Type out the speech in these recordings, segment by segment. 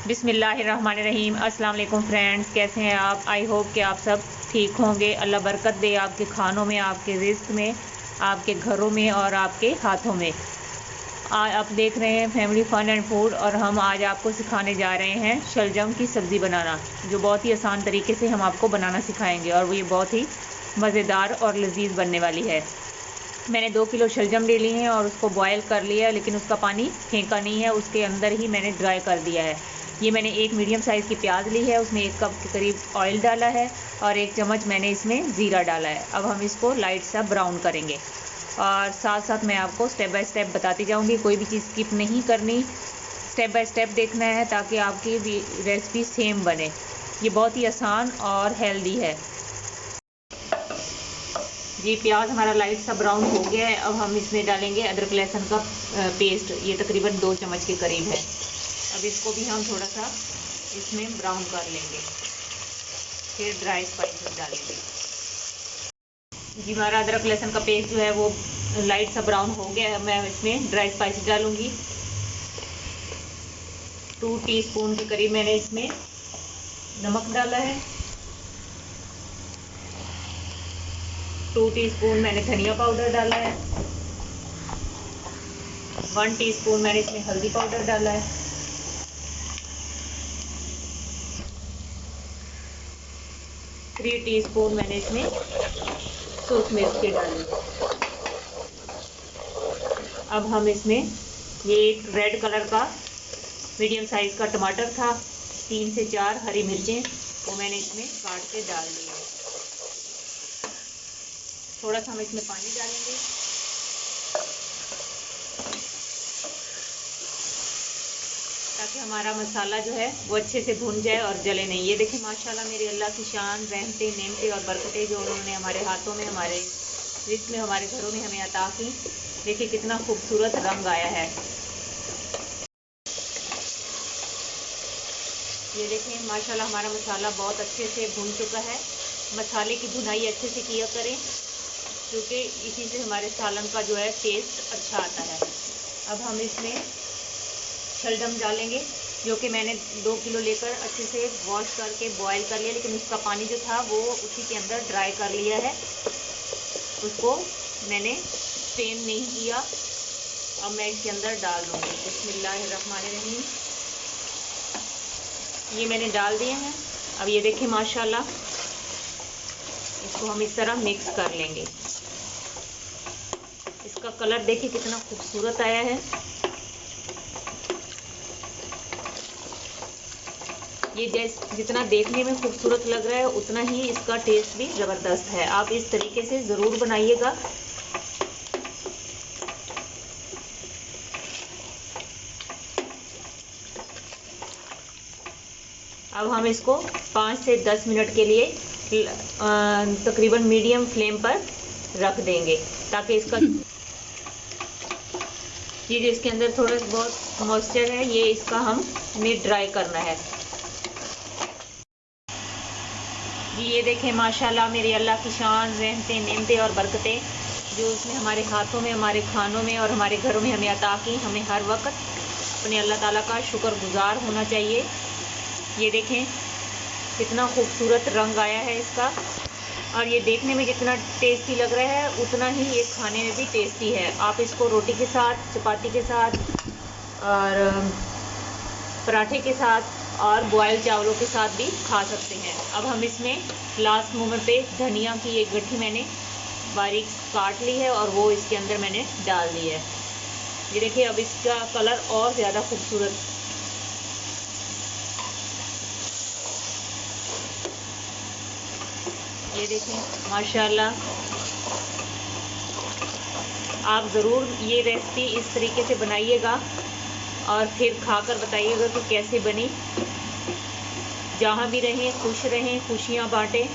बिसमीम अस्सलाम फ्रेंड्स, कैसे हैं आप? आई होप कि आप सब ठीक होंगे। अल्लाह बरकत दे आपके खानों में, आपके रिस्क में, आपके घरों में और आपके हाथों में। आज आप देख रहे हैं फैमिली फन एंड फ़ूड और हम आज आपको सिखाने जा रहे हैं शलजम की सब्ज़ी बनाना, जो बहुत ही आसान तरीके से हम आपको बनाना सिखाएँगे और वो ये बहुत ही मज़ेदार और लजीज बनने वाली है। मैंने दो किलो शलजम ले लिए हैं और उसको बॉयल कर लिया है लेकिन उसका पानी फेंका नहीं है, उसके अंदर ही मैंने ड्राई कर दिया है। ये मैंने एक मीडियम साइज़ की प्याज ली है, उसमें एक कप के करीब ऑयल डाला है और एक चम्मच मैंने इसमें ज़ीरा डाला है। अब हम इसको लाइट सा ब्राउन करेंगे और साथ साथ मैं आपको स्टेप बाय स्टेप बताती जाऊँगी, कोई भी चीज़ स्किप नहीं करनी। स्टेप बाय स्टेप देखना है ताकि आपकी रेसिपी सेम बने। ये बहुत ही आसान और हेल्दी है। जी, प्याज हमारा लाइट सा ब्राउन हो गया है। अब हम इसमें डालेंगे अदरक लहसुन का पेस्ट। ये तकरीबन दो चम्मच के करीब है। अब इसको भी हम थोड़ा सा इसमें ब्राउन कर लेंगे। फिर ड्राई स्पाइसेस डालेंगे। जी, हमारा अदरक लहसुन का पेस्ट जो है वो लाइट सा ब्राउन हो गया है। मैं इसमें ड्राई स्पाइसेस डालूँगी। टू टीस्पून के करीब मैंने इसमें नमक डाला है। टू टीस्पून मैंने धनिया पाउडर डाला है। वन टीस्पून मैंने इसमें हल्दी पाउडर डाला है। थ्री टीस्पून मैंने इसमें सूख मिर्च के डाली। अब हम इसमें ये एक रेड कलर का मीडियम साइज़ का टमाटर था, तीन से चार हरी मिर्चें, वो मैंने इसमें काट के डाल दिया। थोड़ा सा हम इसमें पानी डालेंगे। ताकि हमारा मसाला जो है वो अच्छे से भुन जाए और जले नहीं। ये देखिए, माशाल्लाह मेरी अल्लाह की शान, रहमते, नेमते और बरकतें जो उन्होंने हमारे हाथों में, हमारे रिस्क में, हमारे घरों में हमें अता की। देखिए कितना खूबसूरत रंग आया है। ये देखें माशाल्लाह हमारा मसाला बहुत अच्छे से भुन चुका है। मसाले की भुनाई अच्छे से किया करें, क्योंकि इसी से हमारे सालन का जो है टेस्ट अच्छा आता है। अब हम इसमें शलजम डालेंगे जो कि मैंने दो किलो लेकर अच्छे से वॉश करके बॉईल कर लिया, लेकिन उसका पानी जो था वो उसी के अंदर ड्राई कर लिया है। उसको मैंने स्टेन नहीं किया, अब मैं इसके अंदर डाल दूँगी। बिस्मिल्लाहिर्रहमानिर्रहीम। ये मैंने डाल दिए हैं। अब ये देखें, माशाल्लाह, इसको हम इस तरह मिक्स कर लेंगे। इसका कलर देखिए कितना खूबसूरत आया है। ये जैस जितना देखने में खूबसूरत लग रहा है उतना ही इसका टेस्ट भी ज़बरदस्त है। आप इस तरीके से ज़रूर बनाइएगा। अब हम इसको पाँच से दस मिनट के लिए तकरीबन मीडियम फ्लेम पर रख देंगे ताकि इसका ये जो इसके अंदर थोड़ा बहुत मॉइस्चर है ये इसका हम हमें ड्राई करना है। जी, ये देखें, माशाल्लाह मेरी अल्लाह की शान रहमतें नेमतें और बरकतें, जो उसने हमारे हाथों में, हमारे खानों में और हमारे घरों में हमें अता की। हमें हर वक्त अपने अल्लाह ताला का शुक्र गुज़ार होना चाहिए। ये देखें, कितना खूबसूरत रंग आया है इसका। और ये देखने में जितना टेस्टी लग रहा है, उतना ही ये खाने में भी टेस्टी है। आप इसको रोटी के साथ, चपाती के साथ और, पराठे के साथ और बॉयल चावलों के साथ भी खा सकते हैं। अब हम इसमें लास्ट मोमेंट पे धनिया की एक गट्ठी मैंने बारीक काट ली है और वो इसके अंदर मैंने डाल दी है। ये देखिए, अब इसका कलर और ज़्यादा खूबसूरत। ये देखें माशाल्लाह। आप ज़रूर ये रेसिपी इस तरीके से बनाइएगा। और फिर खाकर बताइएगा कि कैसे बनी। जहाँ भी रहें, खुश रहें, खुशियाँ बाँटें,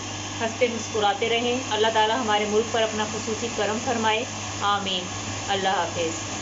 हँसते मुस्कुराते रहें। अल्लाह ताला हमारे मुल्क पर अपना खसूसी करम फरमाए। आमीन। अल्लाह हाफिज़।